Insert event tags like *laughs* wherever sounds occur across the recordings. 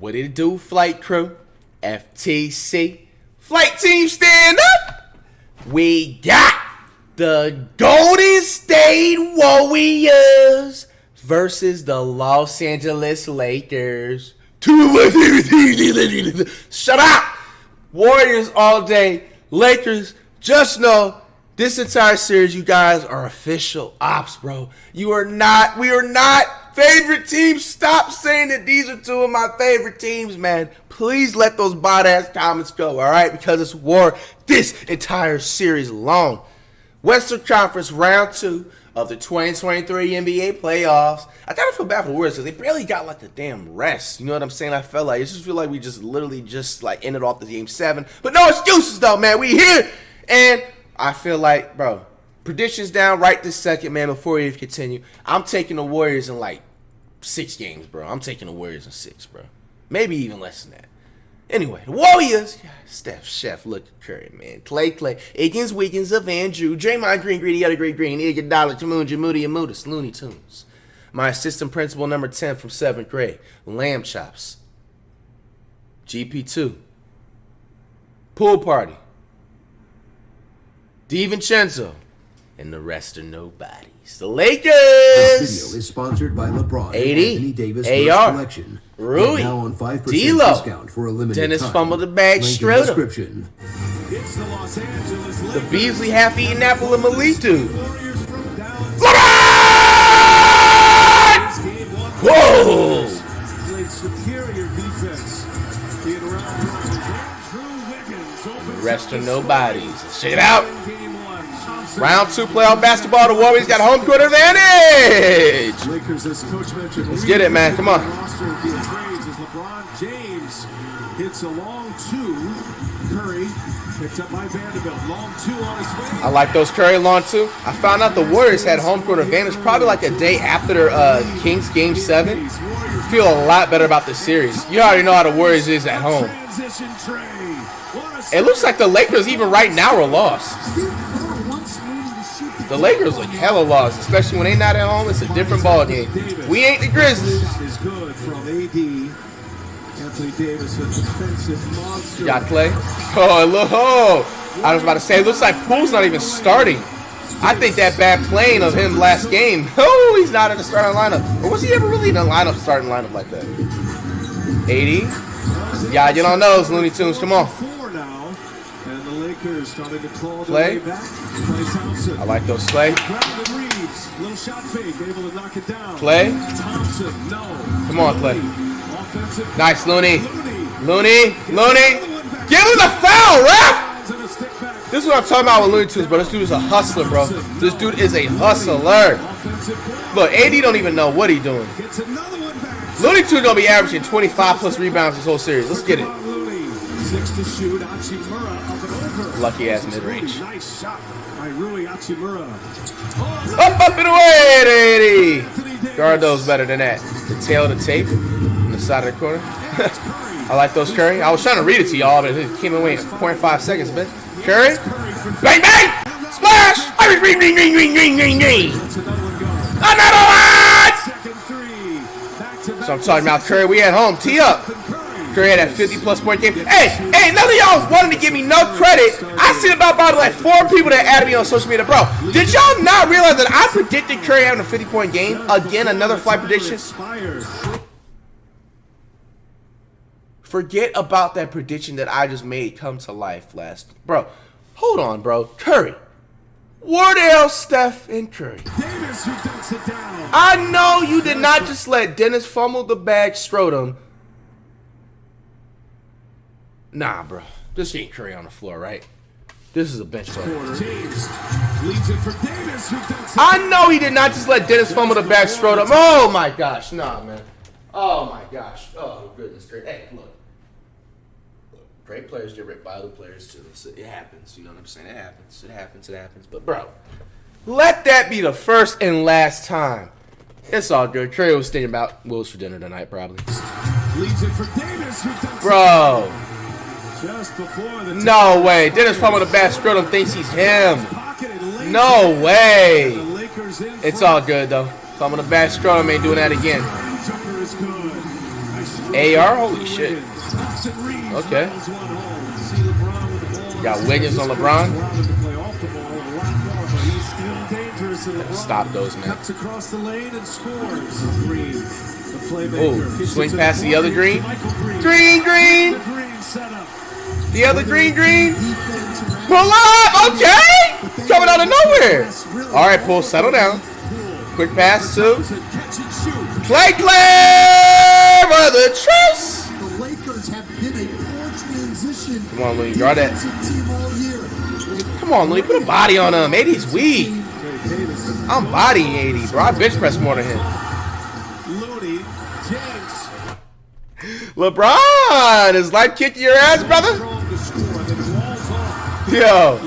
What did it do, flight crew? FTC. Flight team stand up! We got the Golden State Warriors versus the Los Angeles Lakers. *laughs* Shut up! Warriors all day. Lakers, just know this entire series, you guys are official ops, bro. You are not, we are not favorite teams. Stop saying that these are two of my favorite teams, man. Please let those bot ass comments go, all right? Because it's war this entire series long. Western Conference round two of the 2023 NBA playoffs. I kind of feel bad for the Warriors because they barely got like the damn rest. You know what I'm saying? I felt like I just feel like we just literally just like ended off the game seven. But no excuses though, man. We here and I feel like, bro, predictions down right this second, man, before we even continue. I'm taking the Warriors in like six games, bro. I'm taking the Warriors in six, bro. Maybe even less than that. Anyway, the Warriors. Steph, Chef, look at Curry, man. Klay, Klay. Aikens, Wiggins, of Andrew. Draymond Green, Greedy, other Great Green. Iguodala, Jamoon, Jamoody, Amudis. Looney Tunes. My assistant principal number 10 from 7th grade. Lamb Chops. GP2. Pool Party. DiVincenzo, and the rest are nobodies. The Lakers. This video is sponsored by LeBron 80, Anthony Davis AR, collection. Rui, now on 5% D'Lo, discount for a limited Dennis time. fumbled the bag Link in straight up. description. It's the Los Angeles The Beasley half-eaten apple of Malitu. Warriors. LeBron! Whoa! Played superior defense. Being around Andrew Wiggins opens The rest up are the nobodies. scoring. Check it out. Game one. Thompson. Round two playoff basketball. The Warriors got home court advantage. Lakers, as coach mentioned, Let's get it, man. Come on. Roster of the trades as LeBron James hits a long two. Curry picked up by Vanderbilt. Long two on his way. I like those Curry long two. I found out the Warriors had home court advantage probably like a day after their uh, Kings game seven. Feel a lot better about the series. You already know how the Warriors is at home. It looks like the Lakers even right now are lost. The Lakers look hella lost, especially when they not at home. It's a different ball game. We ain't the Grizzlies. is good from AD. Anthony Davis, a defensive monster. Got Klay. Oh, look. Oh, I was about to say, it looks like Poole's not even starting. I think that bad playing of him last game. *laughs* Oh, he's not in the starting lineup. Or was he ever really in a lineup, starting lineup like that? 80. Yeah, you don't know those Looney Tunes. Come on. Four now, and the Lakers starting to claw Klay. their way back. Klay Thompson. I like those Klay. Brandon Reaves, little shot fake, able to knock it down. Klay. Thompson, no. Come on, Klay. Offensive. Nice, Looney. Looney. Looney. Give him the foul, ref! And a stick back. This is what I'm talking about with Looney Tunes, bro. This dude is a hustler, bro. This dude is a hustler. Look, AD don't even know what he doing. Gets another one. Looney Tunes gonna be averaging 25 plus rebounds this whole series. Let's get it. Six to shoot. Hachimura up and over. Lucky ass mid range. Nice shot by Rui. Up, up, and away, 80. Anthony Guard those better than that. The tail of the tape on the side of the corner. *laughs* I like those Curry. I was trying to read it to y'all, but it came away in 0.5 seconds, but Curry. Bang, bang! Splash! Ring, ring, ring, ring, ring, ring, ring. Let's another one go. Second three. Back to back. So I'm talking about Curry. We at home. Tee up. Had that 50 plus point game. Hey, hey, none of y'all wanted to give me no credit. I seen about probably like four people that added me on social media. Bro, did y'all not realize that I predicted Curry having a 50 point game? Again, another flight prediction. Forget about that prediction that I just made come to life last. Bro, hold on, bro. Curry. Wardell, Steph, and Curry. Davis who dunks it down. I know you did not just let Dennis fumble the bag Strodom. Nah, bro. This ain't Curry on the floor, right? This is a bench player. James leads it for Davis who dunks it I know he did not just let Dennis fumble the bag Strodom. Oh my gosh, nah, man. Oh my gosh. Oh goodness, great. Hey, look. Look, Great players get ripped by other players too. So It happens. You know what I'm saying? It happens. It happens. It happens. But bro, let that be the first and last time. It's all good. Curry was thinking about Wills for dinner tonight, probably. leads it for Davis Bro, no way. Dennis fumbled the bag Strodom thinks he's him. No way. It's all good though. Fumble the bag Strodom ain't doing that again. AR? Holy shit. Okay. Got Wiggins on LeBron. Stop those, man. Oh, swing past the other Green. Green, green. The green setup. The other green, green. Pull up. Okay. Coming out of nowhere. All right, pull. Settle down. Quick pass to Catch and shoot. Klay Klay for the truce. The Lakers have been a poor transition. Come on, Louis, guard that. defensive team all year. Come on, Louis. Put a body on him. AD's weak. I'm bodying AD, bro. I bench press more than him. Looney. James. LeBron is life kicking your ass, brother. Yo,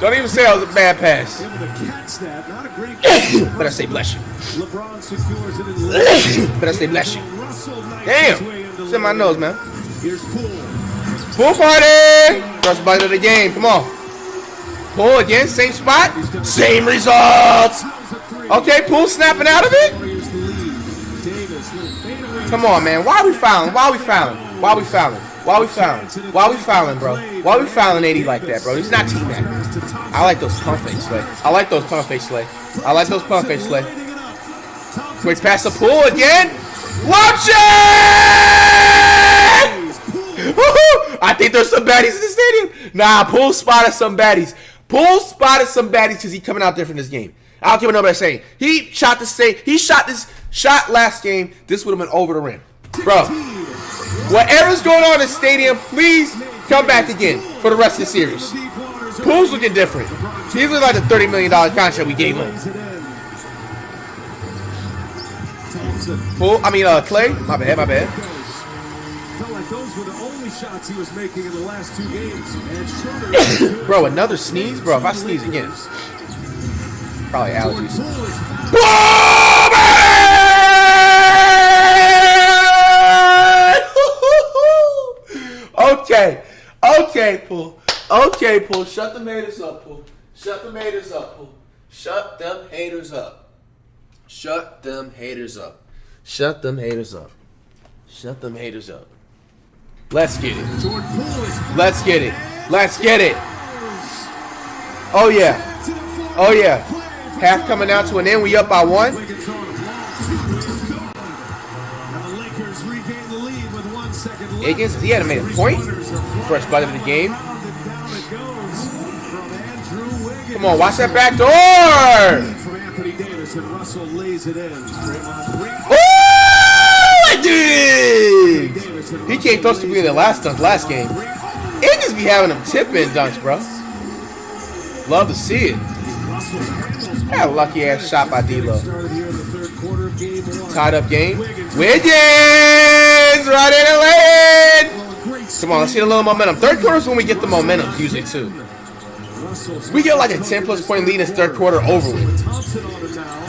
don't even say I was a bad pass. But to catch that. Not a great catch. *coughs* Better say bless you. LeBron secures it in *coughs* Better say bless you. Russell knifes his way Damn. It's in my nose, man. Pool party! First bite of the game. Come on. Pull again, same spot, same results. How's a three? Okay, Poole snapping out of it. Warriors the lead. Davis, little fadeaway. Come on, man. Why are we fouling? Why are we fouling? Why are we fouling? Why are we fouling? Why are we fouling, bro? Why are we fouling AD like that, bro? He's not that. I like those pump fakes, Slay. I like those pump fakes, Slay. I like those pump fakes, Slay. Quick pass to Poole again. Watch it! Woohoo! I think there's some baddies in the stadium. Nah, Poole spotted some baddies. Poole spotted some baddies because he coming out different this game. I don't care what nobody's saying. He shot the same. He shot this shot last game. This would have been over the rim, bro. Whatever's going on in the stadium, please come back again for the rest of the series. Poole's looking different. He's looking like the $30 million contract we gave him. Poole, I mean, uh, Klay. My bad, my bad. Felt like those were the only shots he was making in the last two games. Bro, another sneeze? Bro, if I sneeze again, probably allergies. *laughs* Okay, okay, Poole. Okay, Poole. Shut the haters up, Poole. Shut the haters up, Poole. Shut them haters up. Shut them haters up. Shut them haters up. Shut them haters up. Let's get it. Let's get it. Let's get it. Oh yeah. Oh yeah. Half coming out to an end. We up by one. Higgins, he hadn't made a point. First bite of the game. It. Come on, watch that back door. Oh, Russell lays it in. Oh. He came close to being the last dunk last game. Higgins be having them tip in dunks, bro. Love to see it. That lucky ass shot by D'Lo. Tied up game. Wiggins right in the lane. Well, a great Come on, let's get a little momentum. Third quarter is when we get the momentum, usually too. We get like a 10 plus point lead in this third quarter over with. with Thompson on it now.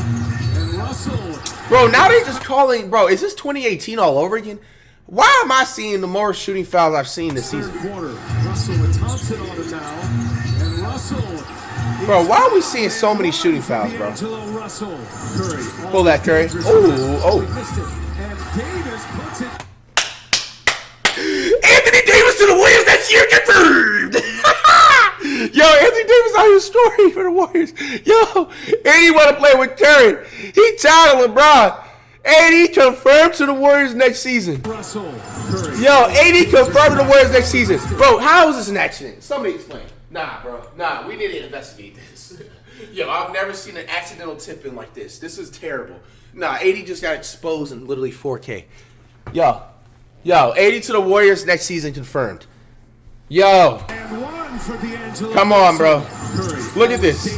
And Russell Bro, now they're just calling. Bro, is this 2018 all over again? Why am I seeing the more shooting fouls I've seen this season? quarter. Russell with Thompson on it now. And Russell. Bro, why are we seeing so many shooting fouls, bro? D'Angelo Russell. Curry. Pull that, Curry. Ooh, oh. Missed it. And Davis puts it Anthony Davis to the Warriors next year confirmed. Yo, Anthony Davis out here story for the Warriors. Yo, and he want to play with Curry. He tired of LeBron. And he confirmed to the Warriors next season. Russell. Curry. Yo, AD confirmed to the Warriors next season. Bro, how is this an accident? Somebody explain. Nah, bro. Nah, we need to investigate this. *laughs* Yo, I've never seen an accidental tip in like this. This is terrible. Nah, AD just got exposed in literally 4K. Yo, yo, AD to the Warriors next season confirmed. Yo. Come on, bro. Look at this.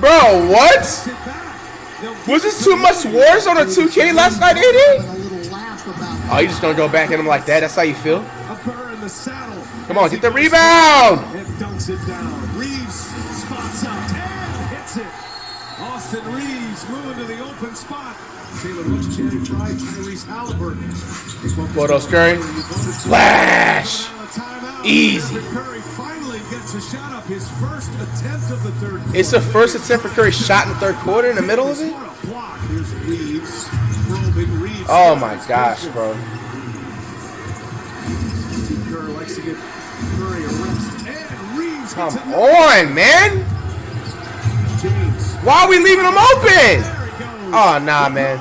Bro, what? Was this too much wars on a 2K last night, AD? A little laugh about Oh, you just gonna go back at him like that? That's how you feel? Come on, get the rebound! Reaves moving to the open spot. Taylor looks Channing Frye, Tyrese Halliburton. What else, Curry? Flash! Easy. Curry finally gets a shot up his first attempt of the third. It's the first attempt for Curry shot in the third quarter in the middle of it? What a block. Here's Reaves. Probing Reaves Oh my gosh, bro. Come on, likes Why are we leaving them open? He. Oh, nah, man.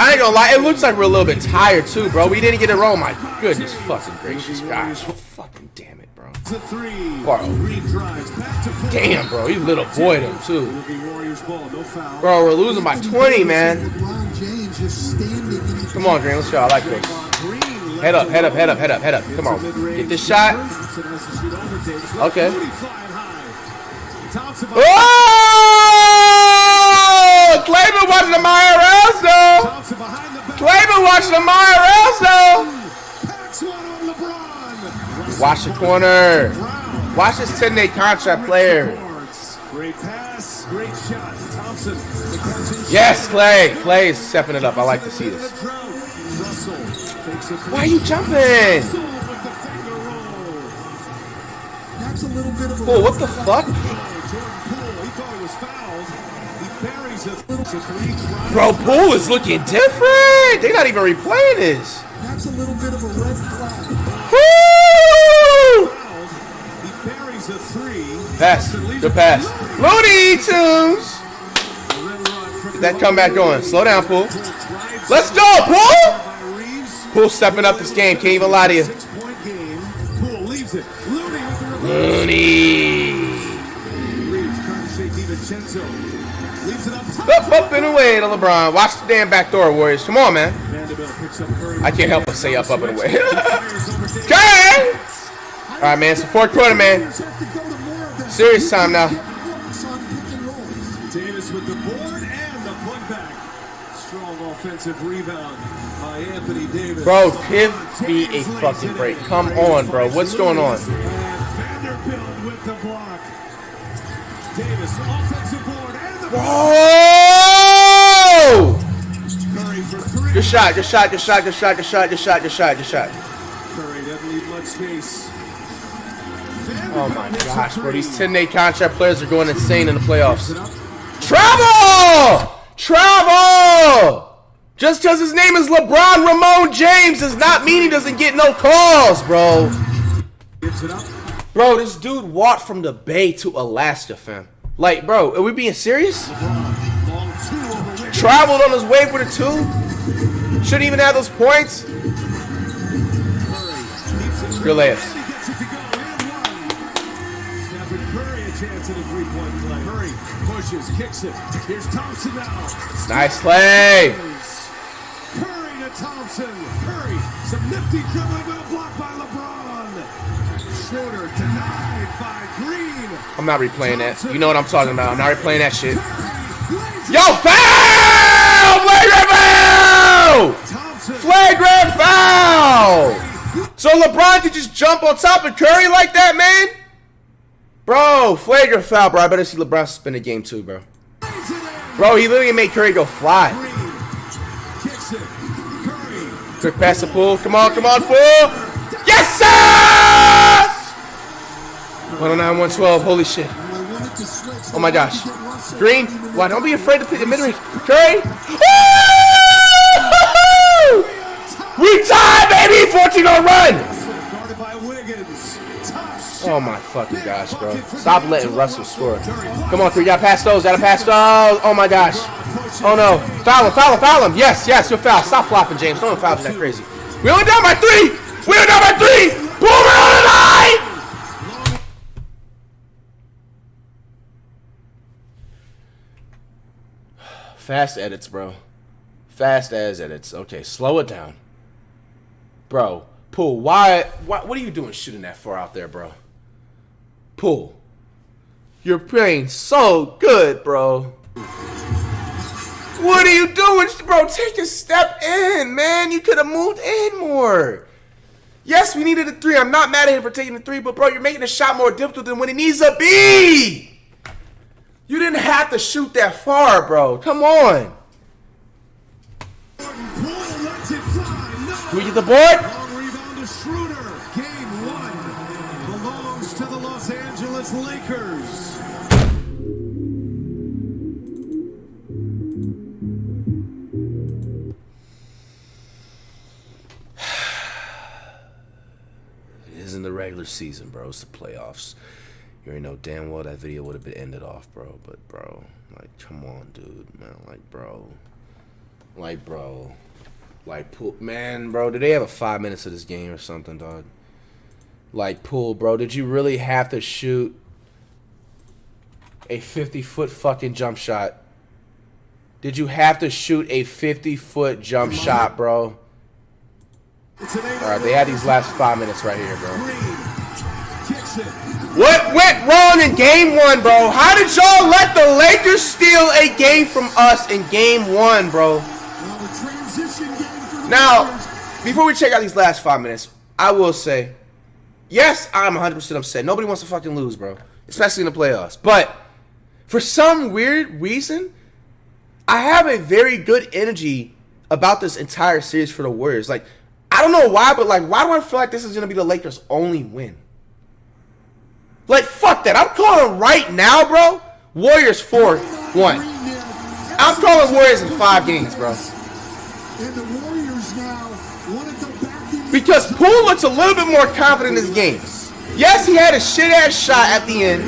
I ain't gonna lie, it looks like we're a little bit tired too, bro. We didn't get it wrong. My goodness, fucking gracious, gosh, fucking damn it, bro. Bro. Green drives back to four. Damn, bro, you little boy them too, It'll be Warriors ball. No foul. bro. We're losing by 20, man. LeBron James just standing in the Come on, Green, let's go. I like this. Head up, head up, head up, head up, head up. Come on, get this shot. Thompson has to shoot over Davis. Left Okay. Moody flying high. Thompson by- Oh! Clayton watching the IRLs though. Thompson behind the back. Clayton watching the IRLs though. Packs one on LeBron. Watch the corner. Watch this 10 day contract player. Great pass. Great shot. Thompson. the catch and Yes. Klay. Klay is stepping it up. I like to see this. Russell takes it for- Why are you jumping? Russell with the finger roll. That's a little bit of a Bull, what the fuck? Jordan Poole, he thought he was fouled. He buries it. It's a three drive. Bro, Poole is looking different. They're not even replaying this. that's a little bit of a red flag. Woo! He buries a three. Pass. Good pass. Looney Tunes. The red rod for Get that comeback going. Slow down, Poole. Poole Let's go, pool. Poole stepping up this game. Can't even lie to you. Six-point game. Poole leaves it. Looney up. Up, and away to LeBron. Watch the damn back door, Warriors. Come on, man. Vanderbilt picks up Curry. I can't help but say up, up, and away. He fires over Davis. Okay. All right, man. It's the fourth quarter, man. Players have to go to more of that. Serious time now. Get looks on pick and rolls. Davis with the board and the putback. Strong offensive rebound by Anthony Davis. Bro, give me a fucking break. Come on, bro. What's going on? Vanderbilt with the block. Davis oh, offensive board and the Bro! Curry for three. Good shot, good shot, good shot, good shot, good shot, good shot, good shot, good shot. Curry doesn't leave much space. Oh my Vanderbilt hits a gosh, bro. These 10 day contract players are going insane in the playoffs. Travel! Travel! Just because his name is LeBron Raymone James does not mean he doesn't get no calls, bro. Gives it up. Bro, this dude walked from the Bay to Alaska, fam. Like, bro, are we being serious? Traveled on his way for the two? Shouldn't even have those points? Good layups. A a. Nice play. Curry to Thompson. Curry, some nifty dribbling a block by LeBron. Schroeder denied by. I'm not replaying that. You know what I'm talking about. I'm not replaying that shit. Yo, foul! Flagrant foul! Flagrant foul! So LeBron could just jump on top of Curry like that, man? Bro, flagrant foul, bro. I better see LeBron spin the game too, bro. Bro, he literally made Curry go fly. Quick pass to Poole. Come on, come on, Poole. Yes, sir! 109, 112. Holy shit. Oh my gosh. Green. Why? Don't be afraid to pick the mid range. Curry. We tied, baby. 14 on run. Oh my fucking gosh, bro. Stop letting Russell score. Come on, three. Gotta pass those. Gotta pass those. Oh my gosh. Oh no. Foul him, foul him, foul him. Yes, yes, you're foul. Stop flopping, James. Don't foul that crazy. We only down by three. We only down by three. Boomer on the line. Fast edits, bro. Fast as edits. Okay, slow it down. Bro, Poole, why, why what are you doing shooting that far out there, bro? Poole. You're playing so good, bro. What are you doing, bro? Take a step in, man. You could have moved in more. Yes, we needed a three. I'm not mad at him for taking the three, but bro, you're making the shot more difficult than when it needs to be. You didn't have to shoot that far, bro. Come on. We get the board. Game one belongs to the Los Angeles Lakers. *sighs* it isn't the regular season, bro. It's the playoffs. You already know damn well that video would have been ended off, bro. But bro, like, come on, dude, man. Like, bro, like, bro, like, Poole, man, bro. Did they have a five minutes of this game or something, dog? Like, Poole, bro. Did you really have to shoot a 50 foot fucking jump shot? Did you have to shoot a 50 foot jump shot, bro? All right, they had these last five minutes right here, bro. What went wrong in game one, bro? How did y'all let the Lakers steal a game from us in game one, bro? Now, before we check out these last five minutes, I will say, yes, I'm 100% upset. Nobody wants to fucking lose, bro. Especially in the playoffs. But for some weird reason, I have a very good energy about this entire series for the Warriors. Like, I don't know why, but like, why do I feel like this is gonna be the Lakers' only win? Like, fuck that. I'm calling right now, bro. Warriors four one. I'm calling Warriors in five games, bro. Because Poole looks a little bit more confident in his game. Yes, he had a shit ass shot at the end.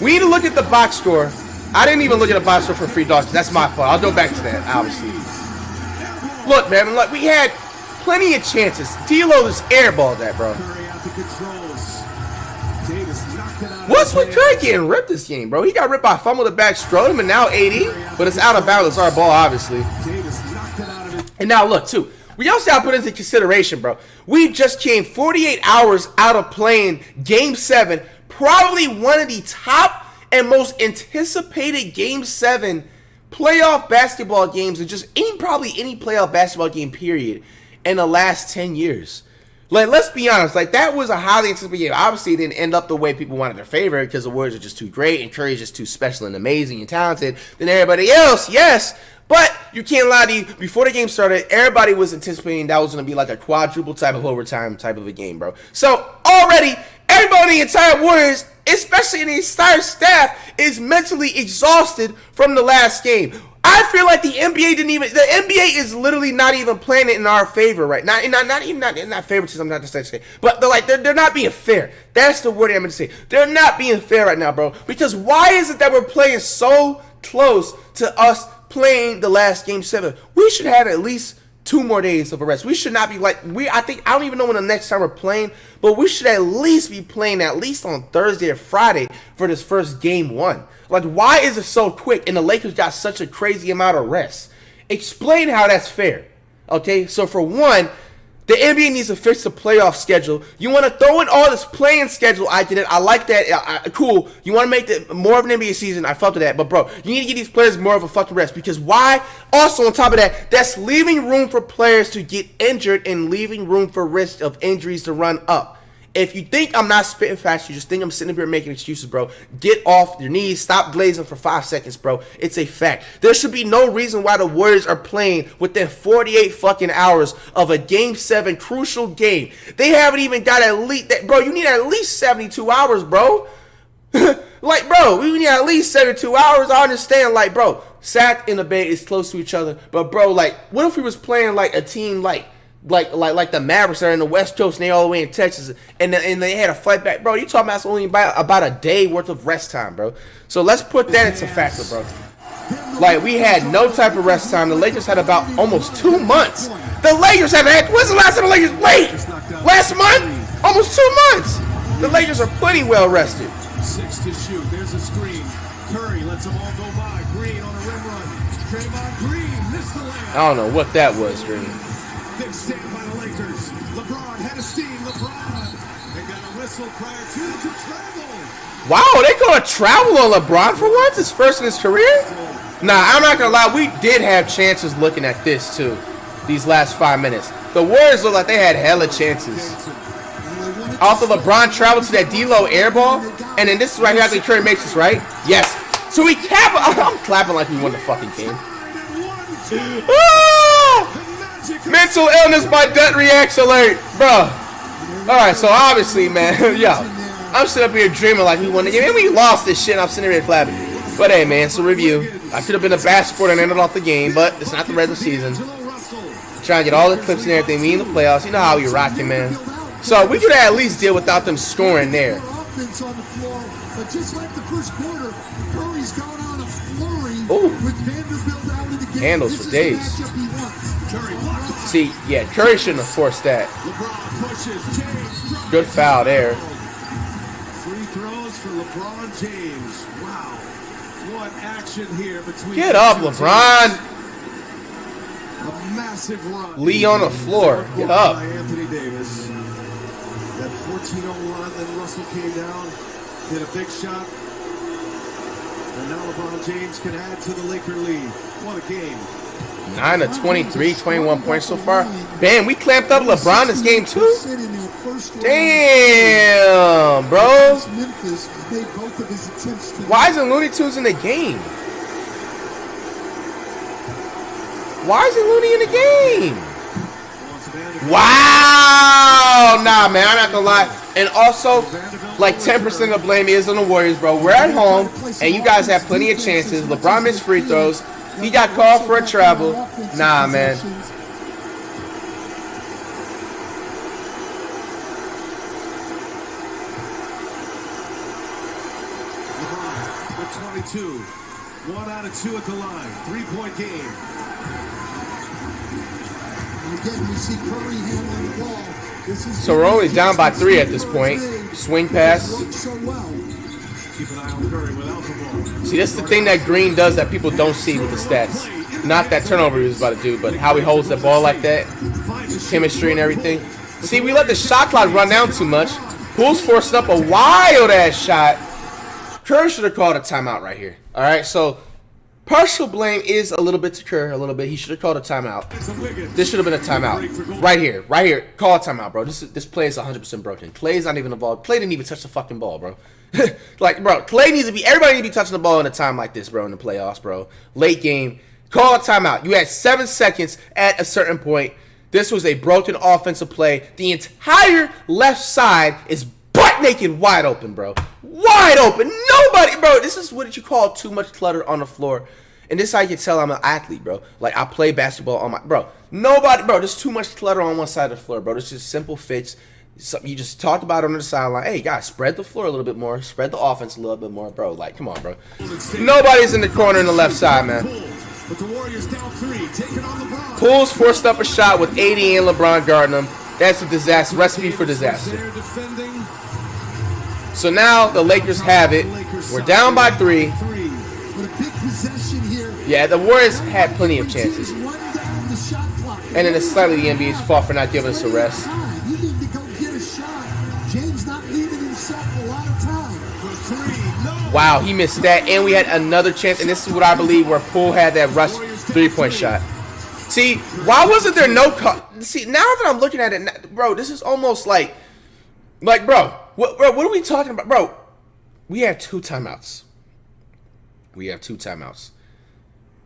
We need to look at the box score. I didn't even look at the box score for free dogs. That's my fault. I'll go back to that, obviously. Look, man, look, we had plenty of chances. D'Lo just airballed that, bro. What's with Curry getting ripped this game, bro? He got ripped by fumble the back, strode him, and now AD. But it's out of bounds. It's our ball, obviously. And now look, too. We also have to put into consideration, bro. We just came 48 hours out of playing Game 7. Probably one of the top and most anticipated Game 7 playoff basketball games and just any probably any playoff basketball game period in the last 10 years. Like, let's be honest, like that was a highly anticipated game. Obviously, it didn't end up the way people wanted their favorite because the Warriors are just too great and Curry's just too special and amazing and talented than everybody else. Yes, but you can't lie to you. Before the game started, everybody was anticipating that was going to be like a quadruple type of overtime type of a game, bro. So already, everybody in the entire Warriors, especially in the entire staff, is mentally exhausted from the last game. I feel like the NBA didn't even. The NBA is literally not even playing it in our favor right now. Not, not, even not not favoritism. Not to say, but they're like they're, they're not being fair. That's the word I'm to say. They're not being fair right now, bro. Because why is it that we're playing so close to us playing the last game seven? We should have at least two more days of a rest. We should not be like we. I think I don't even know when the next time we're playing, but we should at least be playing at least on Thursday or Friday for this first game one. Like, why is it so quick? And the Lakers got such a crazy amount of rest. Explain how that's fair. Okay, so for one, the NBA needs to fix the playoff schedule. You want to throw in all this playing schedule? I did it. I like that. I, I, cool. You want to make it more of an NBA season? I felt that. But bro, you need to give these players more of a fucking rest because why? Also, on top of that, that's leaving room for players to get injured and leaving room for risk of injuries to run up. If you think I'm not spitting fast, you just think I'm sitting here making excuses, bro. Get off your knees. Stop glazing for five seconds, bro. It's a fact. There should be no reason why the Warriors are playing within 48 fucking hours of a Game 7 crucial game. They haven't even got at least, that, bro, you need at least 72 hours, bro. *laughs* like, bro, we need at least 72 hours. I understand, like, bro, Sac in the Bay is close to each other. But, bro, like, what if we was playing, like, a team, like, like like like the Mavericks are in the West Coast and they all the way in Texas and and they had a flight back, bro. You talking about only about about a day worth of rest time, bro. So let's put that into factor, bro. Like we had no type of rest time. The Lakers had about almost two months. The Lakers have had. When's the last time the Lakers? Wait, last month, almost two months. The Lakers are pretty well rested. Six to shoot. There's a screen. Curry lets them all go by. Green on a rim run. Draymond Green missed the layup. I don't know what that was, Green. Stand by the Lakers. LeBron had a steam. LeBron. They got a whistle prior to to travel. Wow, they gonna travel on LeBron for once? His first in his career? Nah, I'm not gonna lie. We did have chances looking at this too. These last five minutes, the Warriors look like they had hella chances. Also, LeBron traveled to that D-Lo airball, and then this is right here after Curry makes this, right? Yes. So we cap. *laughs* I'm clapping like we won the fucking game. Ah! Mental illness by debt reacts alert, bro. All right, so obviously, man, *laughs* yo, I'm sitting up here dreaming like we won the game, and we lost this shit. And I'm sitting here clapping. But hey, man, so review. I could have been a bad sport and ended off the game, but it's not the regular season. Trying to get all the clips and everything. Me in the playoffs. You know how we rocking, man. So we could at least deal without them scoring there. More offense on the floor, but just like the first quarter, Curry's gone on a flurry Ooh. with Vanderbilt out of the game. Handles for days. Matchup he wants. Curry blocked it. See, yeah, Curry shouldn't have forced that. LeBron pushes. James drops Good foul there. Free throws for LeBron James. Wow. What action here between Get up, LeBron. A massive run. Lee on the floor. Get up. Anthony Davis. That 14-0 run, then Russell came down, hit a big shot. And now LeBron James can add to the Laker lead. What a game. 9 of 23, 21 points so far. Bam, we clamped up LeBron this game too. Damn, bro. Why isn't Looney Tunes in the game? Why isn't Looney in the game? Wow! Nah, man, I'm not gonna lie. And also, like 10% of blame is on the Warriors, bro. We're at home, and you guys have plenty of chances. LeBron missed free throws. He got called for a travel. Nah, man. 22. One out of two at the line. Three-point game. And again, we see Curry handling the ball. This is So we're only down by three at this point. Swing pass. Keep an eye on Curry without the. See, that's the thing that Green does that people don't see with the stats. Not that turnover he was about to do, but how he holds the ball like that, chemistry and everything. See, we let the shot clock run down too much. Poole's forced up a wild ass shot. Kerr should have called a timeout right here. All right, so partial blame is a little bit to Kerr, a little bit. He should have called a timeout. This should have been a timeout. Right here, right here. Call a timeout, bro. This is, this play is 100% broken. Klay's not even involved. Klay didn't even touch the fucking ball, bro. *laughs* like, bro, Klay needs to be. Everybody needs to be touching the ball in a time like this, bro, in the playoffs, bro. Late game. Call a timeout. You had seven seconds at a certain point. This was a broken offensive play. The entire left side is butt naked, wide open, bro. Wide open. Nobody, bro. This is what you call too much clutter on the floor. And this is how you can tell I'm an athlete, bro. Like I play basketball on my bro. Nobody, bro. There's too much clutter on one side of the floor, bro. This is simple fits. You just talked about on the sideline. Hey, guys, spread the floor a little bit more. Spread the offense a little bit more, bro. Like, come on, bro. Nobody's in the corner in the left side, man. Poole's forced up a shot with AD and LeBron guarding him. That's a disaster. Recipe for disaster. So now the Lakers have it. We're down by three. Yeah, the Warriors had plenty of chances. And then it's slightly the NBA's fault for not giving us a rest. Wow, he missed that. And we had another chance. And this is what I believe where Poole had that rush three-point shot. See, why wasn't there no? See, now that I'm looking at it, bro, this is almost like, like, bro, what, bro, what are we talking about, bro? We have two timeouts. We have two timeouts.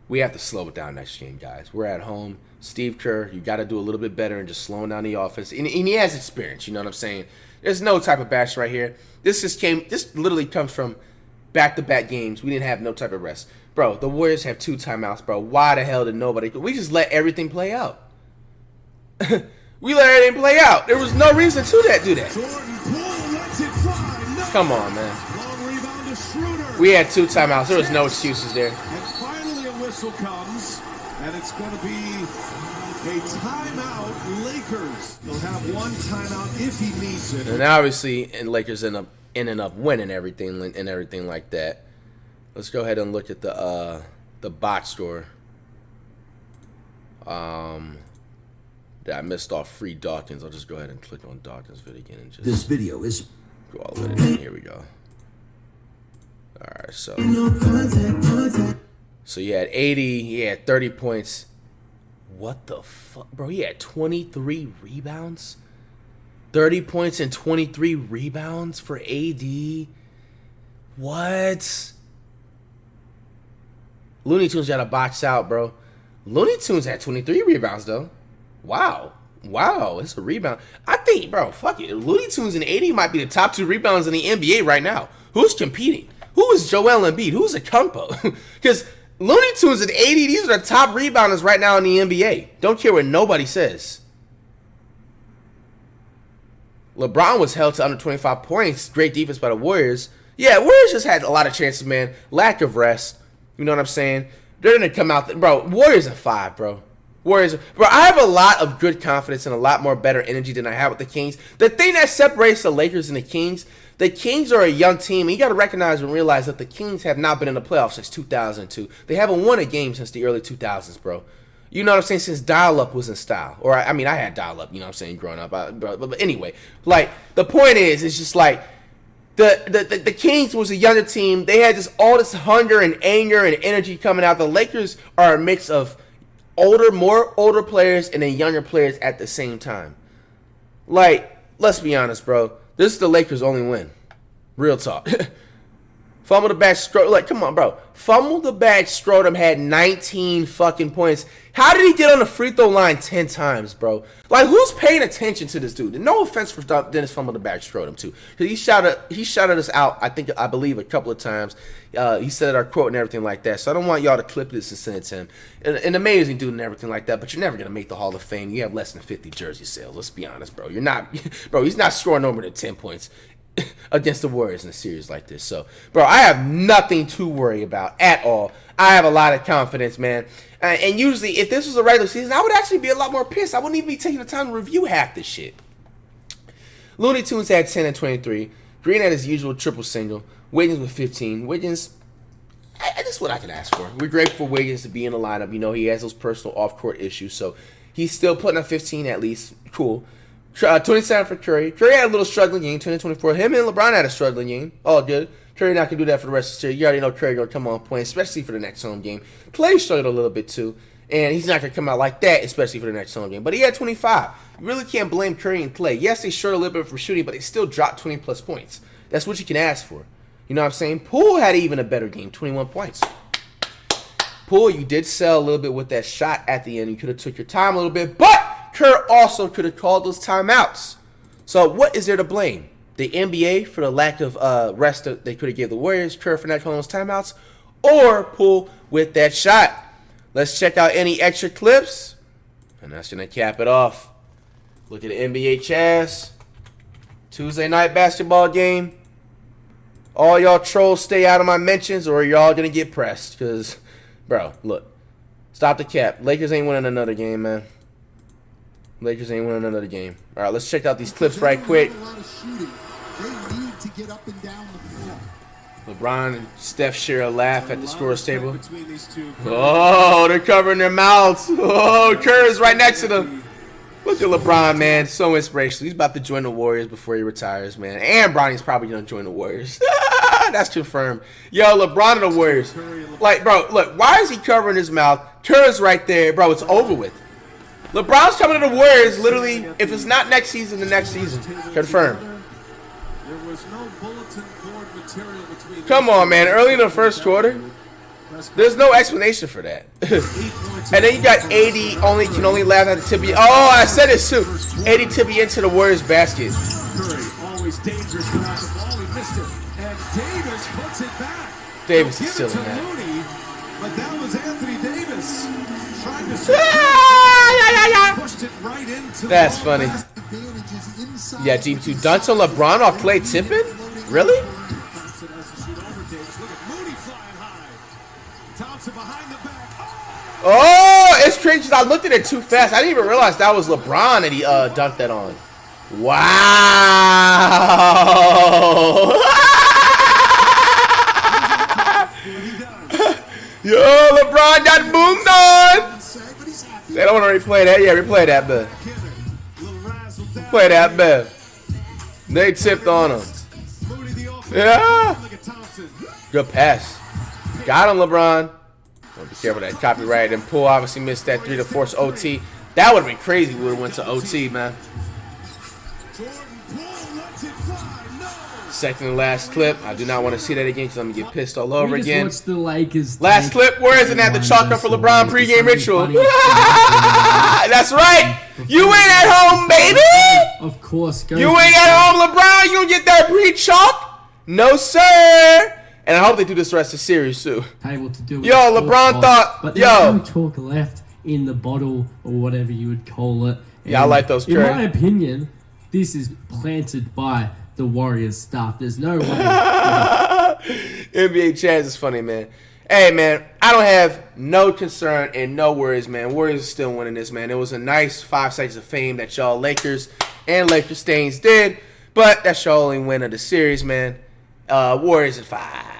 We have to slow it down next game, guys. We're at home. Steve Kerr, you got to do a little bit better and just slowing down the offense. And, and he has experience. You know what I'm saying? There's no type of bash right here. This just came. This literally comes from back-to-back games. We didn't have no type of rest, bro. The Warriors have two timeouts, bro. Why the hell did nobody? We just let everything play out. *laughs* we let everything play out. There was no reason to that. Do that. Come on, man. Long rebound to Schroeder. We had two timeouts. There was no excuses there. And finally a whistle comes, and it's going to be a timeout. Lakers. They'll have one timeout if he needs it. And obviously, and Lakers end up ending up winning everything and everything like that. Let's go ahead and look at the uh, the bot store. Um, that I missed off free Dawkins. I'll just go ahead and click on Dawkins video again and just This video is go all the way Here we go. All right, so so he had 80. He had 30 points. What the fuck, bro? He had 23 rebounds. 30 points and 23 rebounds for AD. What? Looney Tunes got to box out, bro. Looney Tunes had 23 rebounds, though. Wow. Wow, it's a rebound. I think, bro, fuck it. Looney Tunes and AD might be the top two rebounds in the NBA right now. Who's competing? Who is Joel Embiid? Who's a Kumpo? Because *laughs* Looney Tunes and AD, these are the top rebounders right now in the NBA. Don't care what nobody says. LeBron was held to under 25 points. Great defense by the Warriors. Yeah, Warriors just had a lot of chances, man. Lack of rest. You know what I'm saying? They're gonna come out, bro. Warriors at five, bro. Warriors, bro. I have a lot of good confidence and a lot more better energy than I have with the Kings. The thing that separates the Lakers and the Kings, the Kings are a young team. And you got to recognize and realize that the Kings have not been in the playoffs since 2002. They haven't won a game since the early 2000s, bro. You know what I'm saying? Since dial up was in style, or I, I mean, I had dial up. You know what I'm saying? Growing up, I, but, but anyway, like the point is, it's just like the, the, the, the Kings was a younger team. They had just all this hunger and anger and energy coming out. The Lakers are a mix of older, more older players and then younger players at the same time. Like, let's be honest, bro. This is the Lakers' only win. Real talk. *laughs* Fumble the bag, Stro- like, come on, bro. Fumble the bag, Strodom had 19 fucking points. How did he get on the free throw line 10 times, bro? Like, who's paying attention to this dude? And no offense for Dennis Fumble the bag, Strodom, too. He shouted, he shouted us out, I think, I believe, a couple of times. Uh, he said our quote and everything like that. So I don't want y'all to clip this and send it to him. An, an amazing dude and everything like that, but you're never going to make the Hall of Fame. You have less than 50 jersey sales. Let's be honest, bro. You're not, *laughs* bro, he's not scoring over than 10 points *coughs* against the Warriors in a series like this. So, bro, I have nothing to worry about at all. I have a lot of confidence, man. Uh, and usually, if this was a regular season, I would actually be a lot more pissed. I wouldn't even be taking the time to review half this shit. Looney Tunes had 10 and 23. Green had his usual triple single. Wiggins with 15. Wiggins, I, this is what I can ask for. We're grateful for Wiggins to be in the lineup. You know, he has those personal off court issues, so he's still putting up 15 at least. Cool. Uh, 27 for Curry. Curry had a little struggling game, 20-24. Him and LeBron had a struggling game. All good. Curry not gonna do that for the rest of the series. You already know Curry gonna come on point, especially for the next home game. Klay struggled a little bit too, and he's not gonna come out like that, especially for the next home game. But he had 25. You really can't blame Curry and Klay. Yes, they short a little bit for shooting, but they still dropped 20 plus points. That's what you can ask for. You know what I'm saying? Poole had even a better game, 21 points. Poole, you did sell a little bit with that shot at the end. You could have took your time a little bit, but Kerr also could have called those timeouts. So what is there to blame? The NBA for the lack of uh, rest that they could have gave the Warriors, Kerr for not calling those timeouts, or Poole with that shot. Let's check out any extra clips, and that's gonna cap it off. Look at the NBA Chaz. Tuesday night basketball game. All y'all trolls stay out of my mentions, or y'all gonna get pressed. Cause, bro, look, stop the cap. Lakers ain't winning another game, man. Lakers ain't winning another game. All right, let's check out these clips right quick. LeBron and Steph share a laugh at the scorer's table. Oh, they're covering their mouths. Oh, Kerr is right next to them. Look at LeBron, man. So inspirational. He's about to join the Warriors before he retires, man. And Bronny's probably going to join the Warriors. *laughs* That's confirmed. Yo, LeBron and the Warriors. Like, bro, look. Why is he covering his mouth? Kerr's right there. Bro, it's over with. LeBron's coming to the Warriors literally, if it's not next season, the next season. Confirmed. Come on, man. Early in the first quarter, there's no explanation for that. *laughs* and then you got AD only can only laugh at the tibia. Oh, I said it too. AD tibia into the Warriors basket. Davis is still in that. But that was Anthony Davis trying to ah! That's funny. Yeah, Team 2 dunks on LeBron off Klay Tippin? Really? Oh, it's strange. I looked at it too fast. I didn't even realize that was LeBron that he uh, dunked that on. Wow. *laughs* Yo, LeBron got boomed on. They don't want to replay that. Yeah, replay that, but play that, bet. They tipped on him. Yeah. Good pass. Got him, LeBron. Be careful that copyright. And Poole obviously missed that three to force OT. That would have been crazy. We would have went to OT, man. Second and last clip. I do not want to see that again because I'm gonna get pissed all over again. the Lakers last clip. Where isn't that the chalk for LeBron pregame ritual? *laughs* That's right. You ain't at home, baby. Of course. You ain't at home, LeBron. You don't get that pre-chalk. No, sir. And I hope they do this the rest of the series too. Able to do yo, LeBron thought. But yo, no chalk left in the bottle or whatever you would call it. And yeah, I like those. In my opinion, this is planted by the Warriors staff. There's no way. *laughs* NBA Chaz is funny, man. Hey, man, I don't have no concern and no worries, man. Warriors are still winning this, man. It was a nice five seconds of fame that y'all Lakers and Lakers Stains did, but that's your only win of the series, man. Uh, Warriors in five.